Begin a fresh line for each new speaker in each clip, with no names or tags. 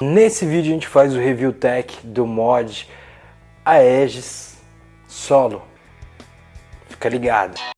Nesse vídeo a gente faz o review tech do mod Aegis Solo. Fica ligado.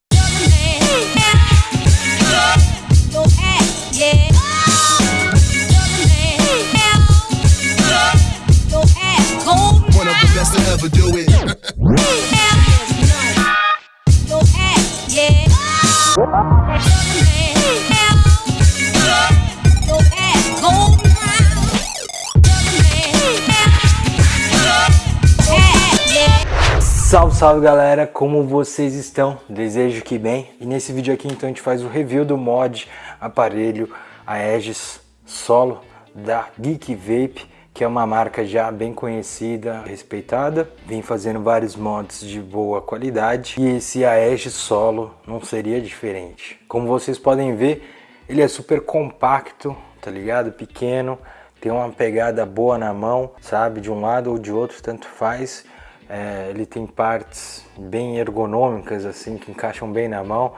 Salve, salve galera, como vocês estão? Desejo que bem. E nesse vídeo aqui então a gente faz o review do mod aparelho Aegis Solo da Geek Vape, que é uma marca já bem conhecida, respeitada. Vem fazendo vários mods de boa qualidade e esse Aegis Solo não seria diferente. Como vocês podem ver, ele é super compacto, tá ligado? Pequeno, tem uma pegada boa na mão, sabe? De um lado ou de outro, tanto faz é, ele tem partes bem ergonômicas, assim, que encaixam bem na mão.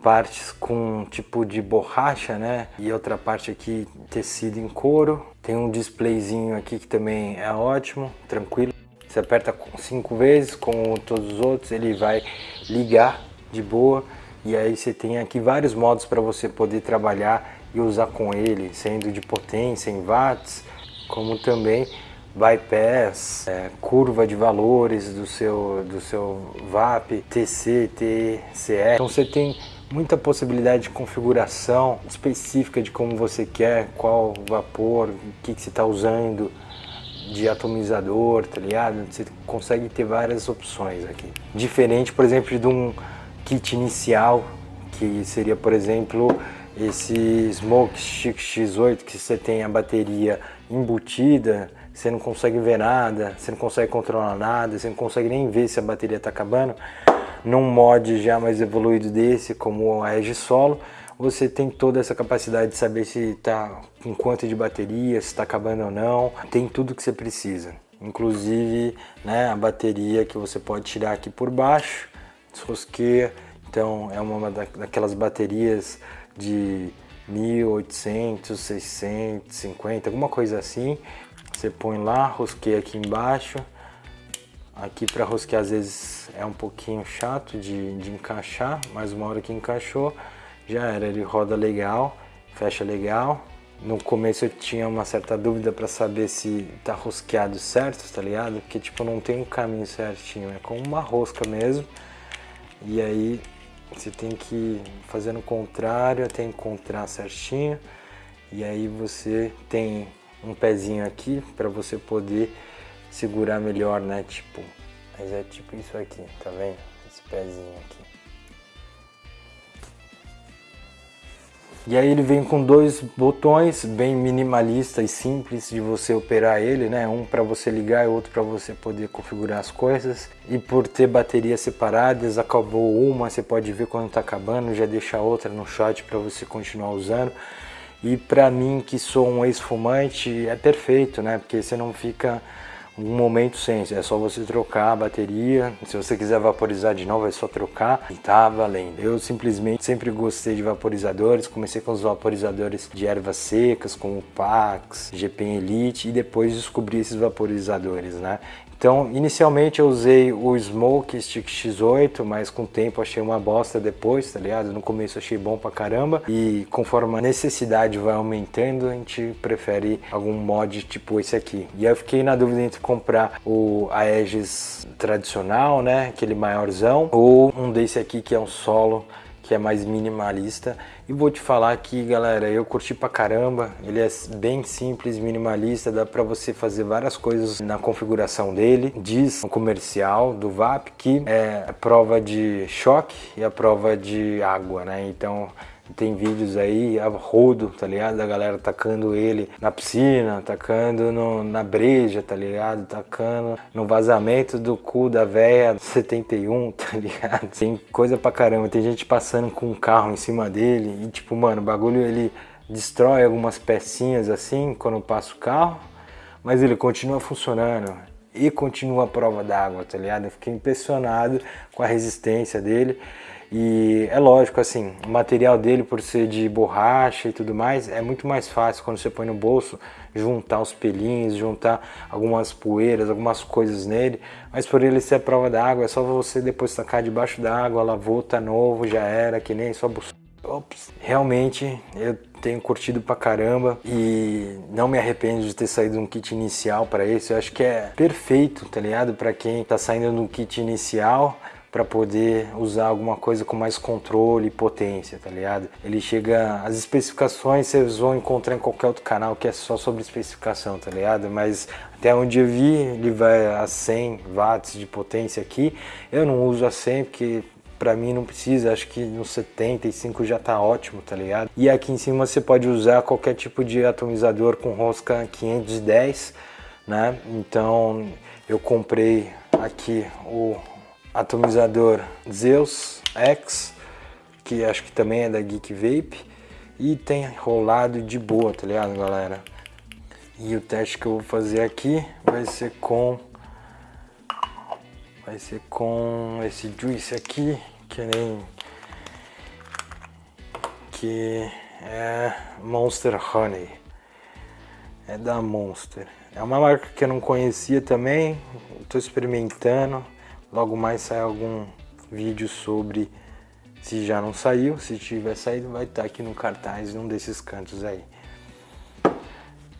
Partes com tipo de borracha, né? E outra parte aqui tecido em couro. Tem um displayzinho aqui que também é ótimo, tranquilo. Você aperta cinco vezes, como todos os outros, ele vai ligar de boa. E aí você tem aqui vários modos para você poder trabalhar e usar com ele, sendo de potência em watts, como também bypass, é, curva de valores do seu, do seu VAP, TC, TCR. Então você tem muita possibilidade de configuração específica de como você quer, qual vapor, o que, que você está usando de atomizador, tá ligado? Você consegue ter várias opções aqui. Diferente, por exemplo, de um kit inicial, que seria, por exemplo, esse Smoke Chic X8, que você tem a bateria embutida, você não consegue ver nada, você não consegue controlar nada, você não consegue nem ver se a bateria está acabando. Num mod já mais evoluído desse, como a Edge Solo, você tem toda essa capacidade de saber se está com quanto de bateria, se está acabando ou não, tem tudo que você precisa. Inclusive né, a bateria que você pode tirar aqui por baixo, desrosqueia, então é uma daquelas baterias de 1800, 650, alguma coisa assim, você põe lá, rosqueia aqui embaixo. Aqui para rosquear às vezes é um pouquinho chato de, de encaixar, mas uma hora que encaixou já era. Ele roda legal, fecha legal. No começo eu tinha uma certa dúvida para saber se tá rosqueado certo, tá ligado? Porque tipo não tem um caminho certinho, é como uma rosca mesmo. E aí você tem que fazer no contrário até encontrar certinho. E aí você tem um pezinho aqui para você poder segurar melhor, né? Tipo, mas é tipo isso aqui, tá vendo? Esse pezinho aqui. E aí ele vem com dois botões bem minimalista e simples de você operar ele, né? Um para você ligar e outro para você poder configurar as coisas. E por ter baterias separadas, acabou uma, você pode ver quando está acabando, já deixa outra no shot para você continuar usando. E para mim, que sou um ex-fumante, é perfeito, né? Porque você não fica um momento sem, é só você trocar a bateria, se você quiser vaporizar de novo é só trocar e tá valendo. Eu simplesmente sempre gostei de vaporizadores, comecei com os vaporizadores de ervas secas, como Pax, GPM Elite e depois descobri esses vaporizadores, né? Então, inicialmente eu usei o Smoke Stick X8, mas com o tempo achei uma bosta depois, tá ligado? No começo achei bom pra caramba e conforme a necessidade vai aumentando, a gente prefere algum mod tipo esse aqui. E eu fiquei na dúvida entre comprar o Aegis tradicional, né, aquele maiorzão, ou um desse aqui que é um solo que é mais minimalista. E vou te falar aqui, galera, eu curti pra caramba. Ele é bem simples, minimalista, dá pra você fazer várias coisas na configuração dele. Diz no comercial do VAP que é a prova de choque e a prova de água, né? Então tem vídeos aí a rodo, tá ligado? Da galera tacando ele na piscina, tacando no, na breja, tá ligado? Tacando no vazamento do cu da véia 71, tá ligado? Tem coisa pra caramba. Tem gente passando com um carro em cima dele e tipo, mano, o bagulho ele destrói algumas pecinhas assim quando passa o carro, mas ele continua funcionando e continua a prova d'água, tá ligado? Eu fiquei impressionado com a resistência dele. E é lógico, assim, o material dele, por ser de borracha e tudo mais, é muito mais fácil quando você põe no bolso juntar os pelinhos, juntar algumas poeiras, algumas coisas nele. Mas por ele ser a prova d'água, é só você depois tacar debaixo d'água, lavou, tá novo, já era, que nem só buscar. Ops. Realmente eu tenho curtido pra caramba e não me arrependo de ter saído um kit inicial para esse. Eu acho que é perfeito, tá ligado? Para quem tá saindo no kit inicial para poder usar alguma coisa com mais controle e potência, tá ligado? Ele chega, as especificações vocês vão encontrar em qualquer outro canal que é só sobre especificação, tá ligado? Mas até onde eu vi, ele vai a 100 watts de potência aqui. Eu não uso a 100 porque para mim não precisa, acho que no 75 já tá ótimo, tá ligado? E aqui em cima você pode usar qualquer tipo de atomizador com rosca 510, né? Então eu comprei aqui o atomizador Zeus X, que acho que também é da Geek Vape, e tem rolado de boa, tá ligado, galera? E o teste que eu vou fazer aqui vai ser com vai ser com esse juice aqui, que nem que é Monster Honey. É da Monster. É uma marca que eu não conhecia também, estou experimentando. Logo mais sai algum vídeo sobre se já não saiu, se tiver saído vai estar aqui no cartaz num desses cantos aí.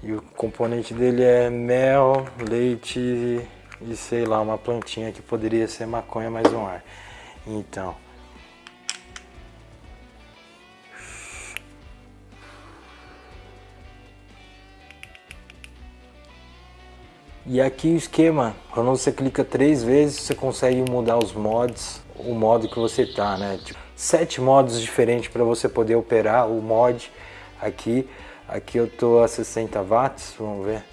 E o componente dele é mel, leite e sei lá, uma plantinha que poderia ser maconha mais um ar. Então, E aqui o esquema, quando você clica três vezes, você consegue mudar os mods, o modo que você tá, né? Tipo, sete modos diferentes para você poder operar o mod aqui. Aqui eu tô a 60 watts, vamos ver.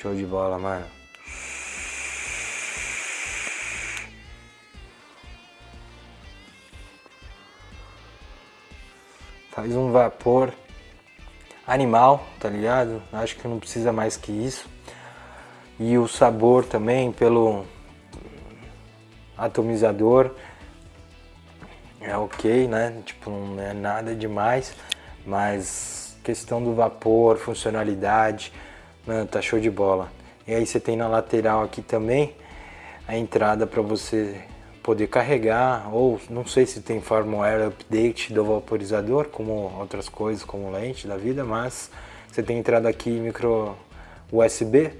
Show de bola, mano. Faz um vapor animal, tá ligado? Acho que não precisa mais que isso. E o sabor também pelo atomizador é ok, né? Tipo, não é nada demais, mas questão do vapor, funcionalidade, Mano, tá show de bola. E aí você tem na lateral aqui também a entrada para você poder carregar, ou não sei se tem firmware update do vaporizador, como outras coisas, como lente da vida, mas você tem entrada aqui micro USB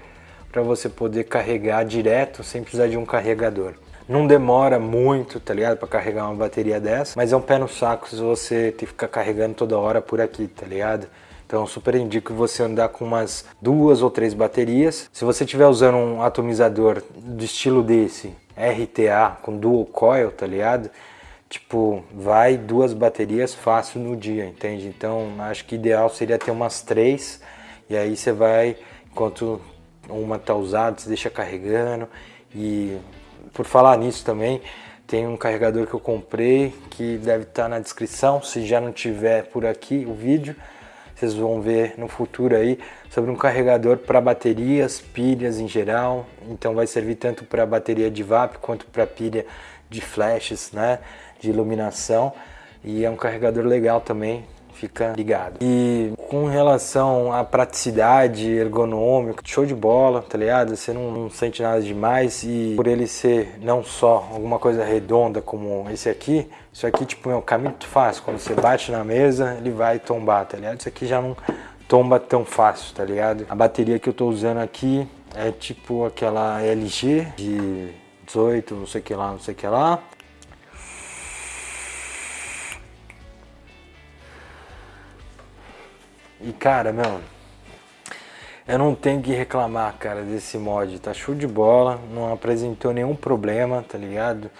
para você poder carregar direto sem precisar de um carregador. Não demora muito, tá ligado, para carregar uma bateria dessa, mas é um pé no saco se você ter que ficar carregando toda hora por aqui, tá ligado? Então super indico você andar com umas duas ou três baterias. Se você estiver usando um atomizador do estilo desse, RTA com dual coil, tá ligado? Tipo, vai duas baterias fácil no dia, entende? Então acho que ideal seria ter umas três e aí você vai, enquanto uma tá usada, você deixa carregando e por falar nisso também, tem um carregador que eu comprei que deve estar tá na descrição, se já não tiver por aqui o vídeo vocês vão ver no futuro aí sobre um carregador para baterias, pilhas em geral. Então vai servir tanto para bateria de VAP quanto para pilha de flashes, né, de iluminação. E é um carregador legal também, fica ligado. E com relação à praticidade ergonômica, show de bola, tá ligado? Você não, não, sente nada demais e por ele ser não só alguma coisa redonda como esse aqui, isso aqui tipo é um caminho muito fácil, quando você bate na mesa ele vai tombar, tá ligado? Isso aqui já não tomba tão fácil, tá ligado? A bateria que eu tô usando aqui é tipo aquela LG de 18, não sei que lá, não sei que lá. E cara, meu, eu não tenho que reclamar, cara, desse mod. Tá show de bola, não apresentou nenhum problema, tá ligado?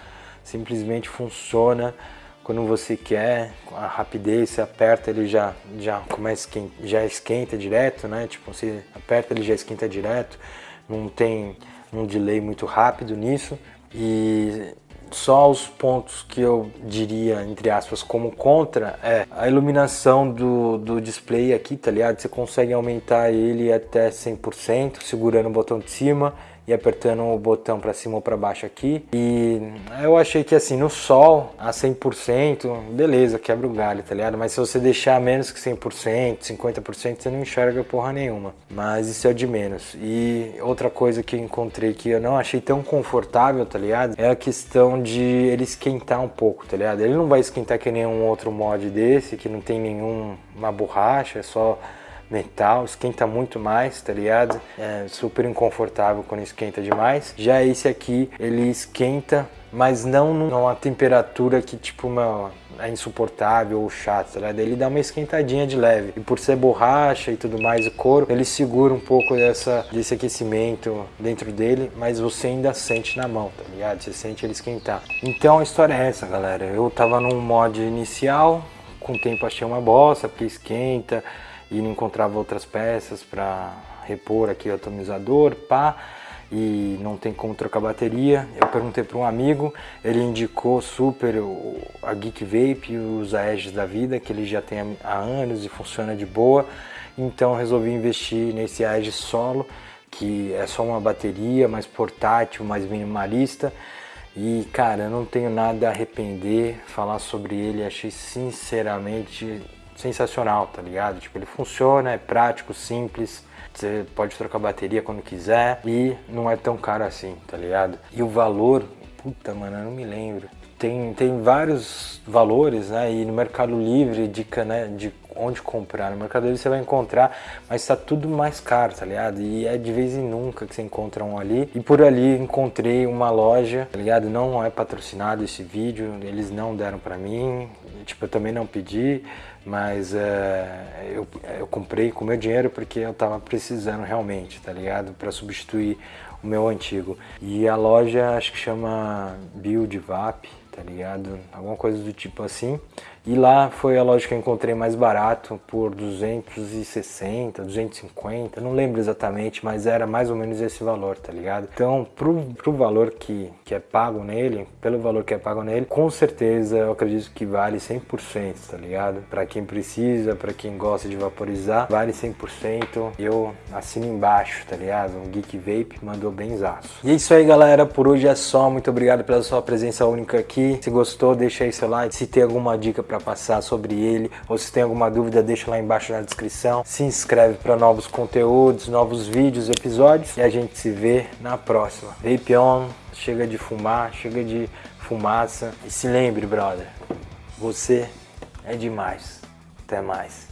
Simplesmente funciona quando você quer, a rapidez, você aperta ele já, já começa já esquenta direto, né? Tipo, você aperta ele já esquenta direto, não tem um delay muito rápido nisso e só os pontos que eu diria, entre aspas, como contra é a iluminação do, do display aqui, tá ligado? Você consegue aumentar ele até 100% segurando o botão de cima apertando o botão para cima ou para baixo aqui. E eu achei que assim, no sol, a 100%, beleza, quebra o galho, tá ligado? Mas se você deixar menos que 100%, 50%, você não enxerga porra nenhuma. Mas isso é de menos. E outra coisa que eu encontrei que eu não achei tão confortável, tá ligado? É a questão de ele esquentar um pouco, tá ligado? Ele não vai esquentar que nenhum outro mod desse, que não tem nenhuma borracha, é só metal, esquenta muito mais, tá ligado? É super inconfortável quando esquenta demais. Já esse aqui, ele esquenta, mas não numa temperatura que tipo, meu, é insuportável ou chato, tá ligado? Ele dá uma esquentadinha de leve. E por ser borracha e tudo mais, o couro, ele segura um pouco dessa, desse aquecimento dentro dele, mas você ainda sente na mão, tá ligado? Você sente ele esquentar. Então a história é essa, galera. Eu tava num mod inicial, com o tempo achei uma bosta, porque esquenta, e não encontrava outras peças para repor aqui o atomizador, pá, e não tem como trocar bateria. Eu perguntei para um amigo, ele indicou super a Geek Vape e os Aegis da vida, que ele já tem há anos e funciona de boa. Então resolvi investir nesse Aegis solo, que é só uma bateria, mais portátil, mais minimalista. E cara, eu não tenho nada a arrepender, falar sobre ele, achei sinceramente sensacional, tá ligado? Tipo, ele funciona, é prático, simples, você pode trocar bateria quando quiser e não é tão caro assim, tá ligado? E o valor, puta, mano, eu não me lembro. Tem, tem vários valores, né? E no Mercado Livre, dica, né? De onde comprar. No Mercado Livre você vai encontrar, mas tá tudo mais caro, tá ligado? E é de vez em nunca que você encontra um ali. E por ali encontrei uma loja, tá ligado? Não é patrocinado esse vídeo, eles não deram pra mim. Tipo, eu também não pedi mas é, eu, eu comprei com meu dinheiro porque eu tava precisando realmente, tá ligado? Para substituir o meu antigo. E a loja acho que chama Build Vap, tá ligado? Alguma coisa do tipo assim. E lá foi a loja que eu encontrei mais barato, por 260, 250, não lembro exatamente, mas era mais ou menos esse valor, tá ligado? Então, pro, pro valor que, que é pago nele, pelo valor que é pago nele, com certeza eu acredito que vale 100%, tá ligado? Para quem precisa, para quem gosta de vaporizar, vale 100%. Eu assino embaixo, tá ligado? Um Geek Vape mandou bem zaço. E é isso aí, galera, por hoje é só. Muito obrigado pela sua presença única aqui. Se gostou, deixa aí seu like. Se tem alguma dica para passar sobre ele, ou se tem alguma dúvida, deixa lá embaixo na descrição. Se inscreve para novos conteúdos, novos vídeos, episódios e a gente se vê na próxima. Vape on, chega de fumar, chega de fumaça e se lembre, brother, você é demais. Até mais.